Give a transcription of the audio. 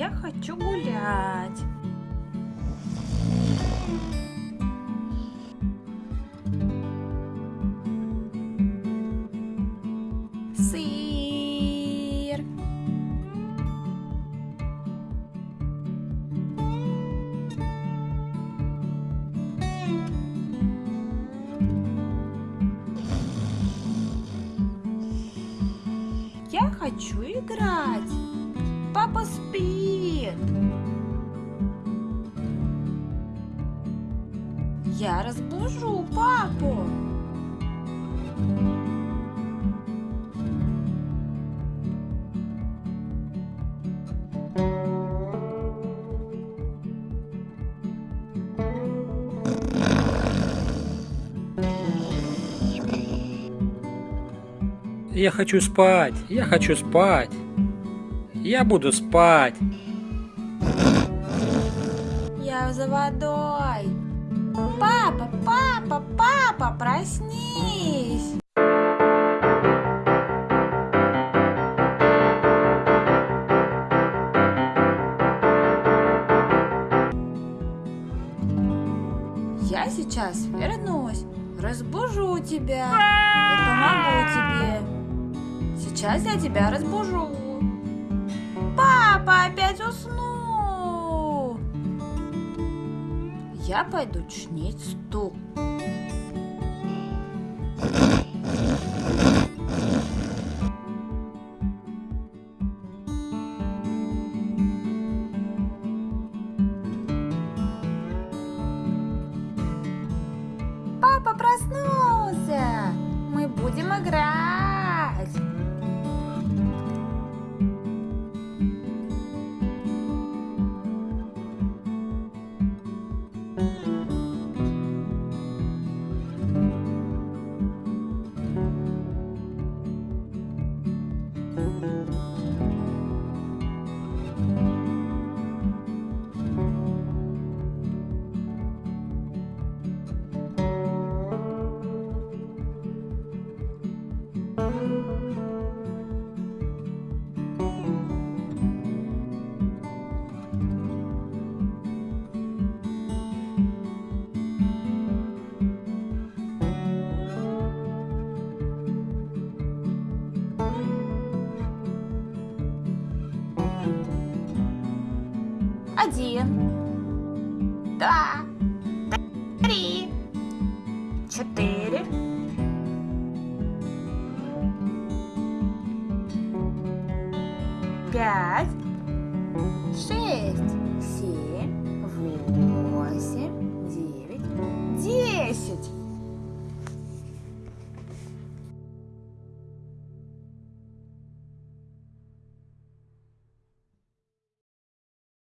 Я хочу гулять. Сыр. Я хочу играть. Папа спит. Я разбужу папу. Я хочу спать, я хочу спать. Я буду спать. Я за водой. Папа, папа, папа, проснись. Я сейчас вернусь, разбужу тебя и помогу тебе. Сейчас я тебя разбужу. Папа опять уснул. Я пойду чинить стул. Папа проснулся. Мы будем играть. Один, два, три, четыре, пять, шесть, семь, восемь.